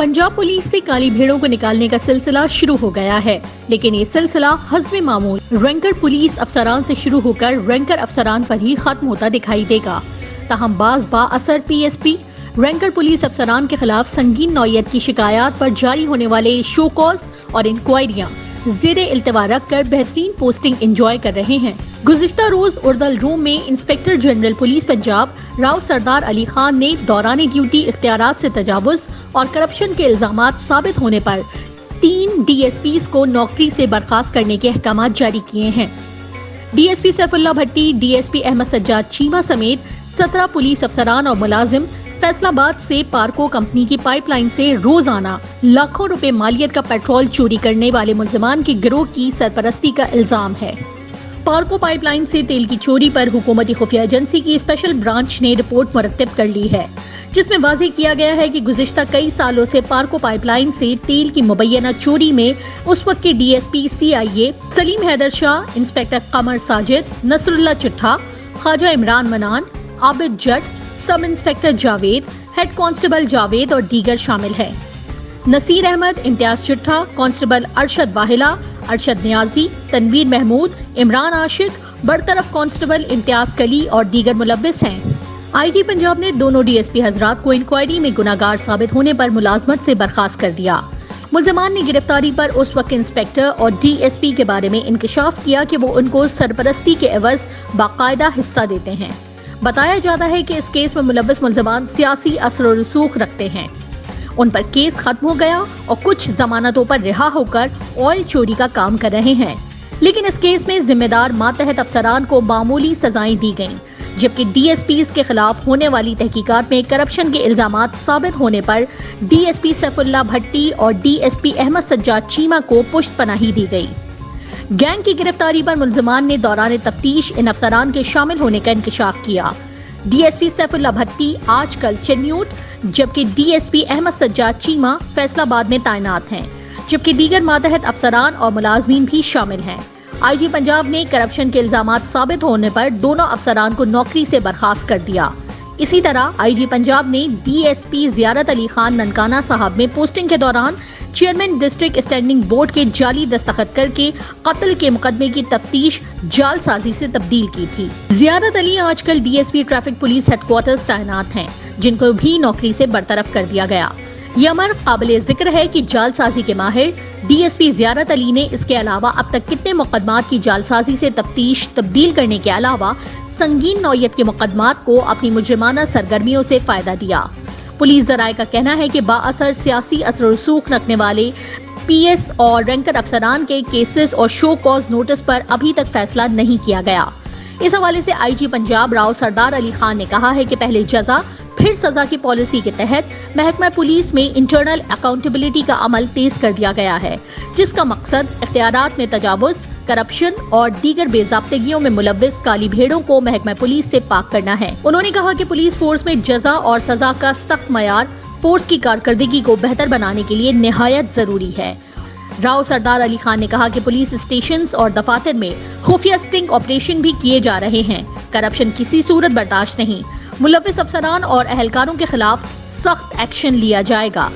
Punjab police سے کالی بھیڑوں کو نکالنے کا سلسلہ شروع ہو گیا ہے۔ لیکن یہ سلسلہ حزب معمول رینکر پولیس افسران سے شروع ہو کر رینکر افسران پر ہی ختم ہوتا دکھائی دے گا۔ تاہم بعض با اثر پی ایس پی، رینکر پولیس افسران کے خلاف سنگین نوعیت کی شکایات پر جاری ہونے والے شو کاز اور انکوائریاں زیر التوا رکھ کر بہترین پوسٹنگ انجوائے کر رہے ہیں۔ گزشتہ روز اردل روم میں inspector general police Punjab Rao Sardar Ali Khan نے دوران ڈیوٹی اختیارات سے تجاوز اور کرپشن کے الزامات ثابت ہونے پر تین ڈی ایس پیز کو نوکری سے برخاست کرنے کے احکامات جاری کیے ہیں۔ D S P Saifullah Bhatti, D S P Ahmad Sajjad Cheema سمیت سترہ پولیس افسران اور ملازم فیصل آباد سے پارکو کمپنی کی پائپ لائن سے روزانہ لاکھوں روپے مالیت کا پیٹرول چوری کرنے والے ملزمان کے گروہ کی سرپرستی کا الزام ہے۔ پارکو پائپ لائن سے تیل کی چوری پر حکومتی خفیہ ایجنسی کی اسپیشل برانچ نے رپورٹ مرتب کر لی ہے، جس میں واضح کیا گیا ہے کہ گزشتہ کئی سالوں سے پارکو پائپ لائن سے تیل کی مبینہ چوری میں اس وقت کے D S P, C I A Saleem Haider Shah, inspector Qamar Sajid Nasrullah Chattha, Khawaja Imran Mannan, Abid Jatt sub inspector Javed, head constable Javed اور دیگر شامل ہے نصیر احمد، امتیاز چٹھا، کانسٹیبل ارشد واحلہ ارشد نیازی، تنویر محمود، عمران عاشق، برطرف کانسٹیبل امتیاز کلی اور دیگر ملوث ہیں۔ آئی جی پنجاب نے دونوں ڈی ایس پی حضرات کو انکوائری میں گناہگار ثابت ہونے پر ملازمت سے برخاست کر دیا۔ ملزمان نے گرفتاری پر اس وقت انسپیکٹر اور ڈی ایس پی کے بارے میں انکشاف کیا کہ وہ ان کو سرپرستی کے عوض باقاعدہ حصہ دیتے ہیں۔ بتایا جاتا ہے کہ اس کیس میں ملوث ملزمان سیاسی اثر و رسوخ رکھتے ہیں۔ ان پر کیس ختم ہو گیا اور کچھ ضمانتوں پر رہا ہو کر آئل چوری کا کام کر رہے ہیں۔ لیکن اس کیس میں ذمہ دار ماتحت افسران کو معمولی سزائیں دی گئیں، جبکہ ڈی ایس پیز کے خلاف ہونے والی تحقیقات میں کرپشن کے الزامات ثابت ہونے پر D S P Saifullah Bhatti اور D S P Ahmad Sajjad Cheema کو پشت پناہی دی گئی۔ گینگ کی گرفتاری پر ملزمان نے دوران تفتیش ان افسران کے شامل ہونے کا انکشاف کیا۔ D S P Saifullah Bhatti آج کل چنیوٹ، جبکہ D S P Ahmad Sajjad Cheema Faisalabad میں تعینات ہیں۔ جبکہ دیگر ماتحت افسران اور ملازمین بھی شامل ہیں۔ آئی جی پنجاب نے کرپشن کے الزامات ثابت ہونے پر دونوں افسران کو نوکری سے برخاست کر دیا۔ اسی طرح آئی جی پنجاب نے ڈی ایس پی زیارت علی خان ننکانہ صاحب میں پوسٹنگ کے دوران چیئرمین ڈسٹرکٹ اسٹینڈنگ بورڈ کے جعلی دستخط کر کے قتل کے مقدمے کی تفتیش جال سازی سے تبدیل کی تھی۔ زیارت علی، آج کل D S P traffic police headquarters تعینات ہیں، جن کو بھی نوکری سے برطرف کر دیا گیا۔ یہ امر قابل ذکر ہے کہ جال سازی کے ماہر ڈی ایس پی زیارت علی نے اس کے علاوہ اب تک کتنے مقدمات کی جال سازی سے تفتیش تبدیل کرنے کے علاوہ سنگین نوعیت کے مقدمات کو اپنی مجرمانہ سرگرمیوں سے فائدہ دیا۔ پولیس ذرائع کا کہنا ہے کہ با اثر سیاسی اثر و رسوخ رکھنے والے پی ایس اور رینکر افسران کے کیسز اور شو کاز نوٹس پر ابھی تک فیصلہ نہیں کیا گیا۔ اس حوالے سے آئی جی پنجاب راؤ سردار علی خان نے کہا ہے کہ پہلے جزا، پھر سزا کی پالیسی کے تحت محکمہ پولیس میں انٹرنل اکاؤنٹیبلٹی کا عمل تیز کر دیا گیا ہے، جس کا مقصد اختیارات میں تجاوز کرپشن اور دیگر بے ضابطگیوں میں ملوث کالی بھیڑوں کو محکمہ پولیس سے پاک کرنا ہے۔ انہوں نے کہا کہ پولیس فورس میں جزا اور سزا کا سخت معیار فورس کی کارکردگی کو بہتر بنانے کے لیے نہایت ضروری ہے۔ راؤ سردار علی خان نے کہا کہ پولیس اسٹیشنز اور دفاتر میں خفیہ سٹنگ آپریشن بھی کیے جا رہے ہیں۔ کرپشن کسی صورت برداشت نہیں۔ ملوث افسران اور اہلکاروں کے خلاف سخت ایکشن لیا جائے گا۔